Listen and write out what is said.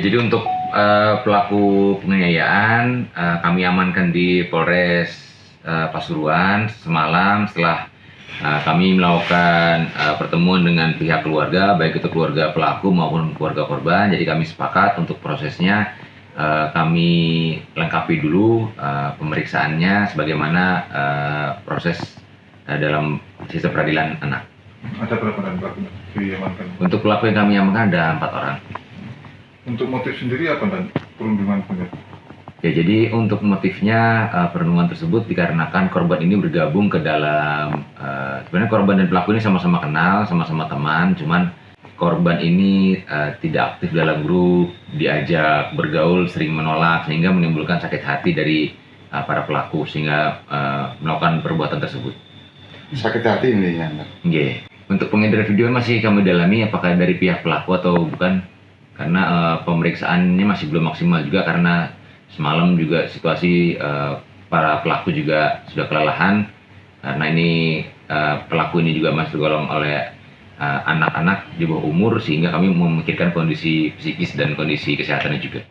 jadi untuk uh, pelaku penganiayaan uh, kami amankan di Polres uh, Pasuruan semalam setelah uh, kami melakukan uh, pertemuan dengan pihak keluarga, baik itu keluarga pelaku maupun keluarga korban. Jadi kami sepakat untuk prosesnya uh, kami lengkapi dulu uh, pemeriksaannya sebagaimana uh, proses uh, dalam sistem peradilan anak. Ada berapa dan pelaku diamankan? Untuk pelaku yang kami amankan ada empat orang. Untuk motif sendiri apa dan perundungan punya? Ya, jadi untuk motifnya uh, perundungan tersebut dikarenakan korban ini bergabung ke dalam uh, sebenarnya korban dan pelaku ini sama-sama kenal, sama-sama teman, cuman korban ini uh, tidak aktif dalam grup, diajak bergaul sering menolak sehingga menimbulkan sakit hati dari uh, para pelaku sehingga uh, melakukan perbuatan tersebut. Sakit hati ini ya. Yeah. Untuk pengedaran video masih kami dalami apakah dari pihak pelaku atau bukan karena uh, pemeriksaannya masih belum maksimal juga karena semalam juga situasi uh, para pelaku juga sudah kelelahan karena ini uh, pelaku ini juga masih tergolong oleh anak-anak uh, di bawah umur sehingga kami memikirkan kondisi psikis dan kondisi kesehatannya juga.